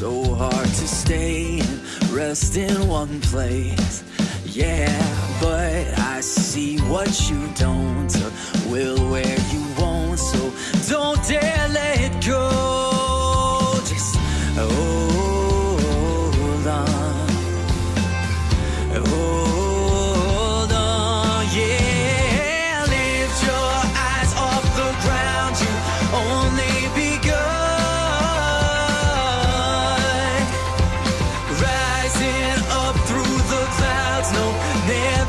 so hard to stay and rest in one place. Yeah, but I see what you don't, uh, will where you won't. So don't dare let go. Just oh. there.